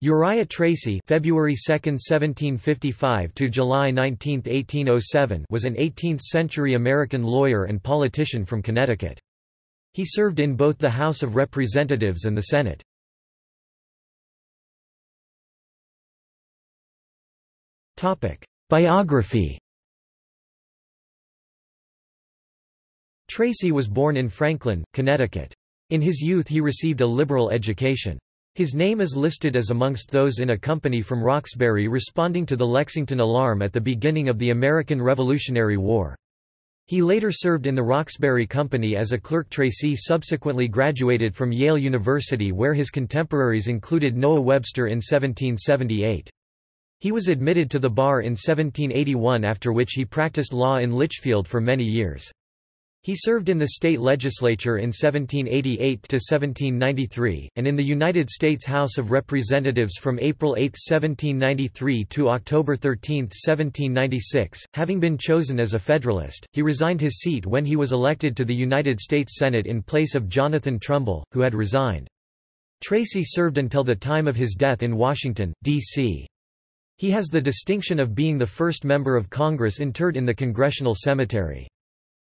Uriah Tracy February 2, 1755 to July 19, 1807 was an 18th-century American lawyer and politician from Connecticut. He served in both the House of Representatives and the Senate. Biography Tracy was born in Franklin, Connecticut. In his youth he received a liberal education. His name is listed as amongst those in a company from Roxbury responding to the Lexington Alarm at the beginning of the American Revolutionary War. He later served in the Roxbury Company as a clerk. Tracy subsequently graduated from Yale University where his contemporaries included Noah Webster in 1778. He was admitted to the bar in 1781 after which he practiced law in Litchfield for many years. He served in the state legislature in 1788–1793, and in the United States House of Representatives from April 8, 1793 to October 13, 1796. Having been chosen as a Federalist, he resigned his seat when he was elected to the United States Senate in place of Jonathan Trumbull, who had resigned. Tracy served until the time of his death in Washington, D.C. He has the distinction of being the first member of Congress interred in the Congressional Cemetery.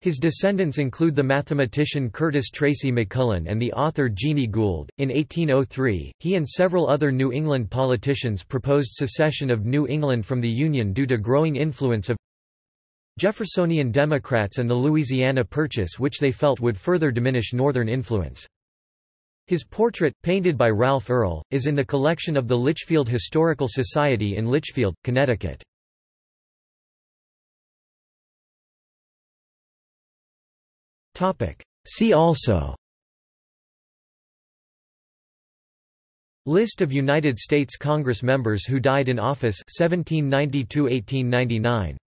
His descendants include the mathematician Curtis Tracy McMullen and the author Jeanie Gould. In 1803, he and several other New England politicians proposed secession of New England from the Union due to growing influence of Jeffersonian Democrats and the Louisiana Purchase which they felt would further diminish Northern influence. His portrait, painted by Ralph Earl, is in the collection of the Litchfield Historical Society in Litchfield, Connecticut. See also. List of United States Congress members who died in office 1790–1899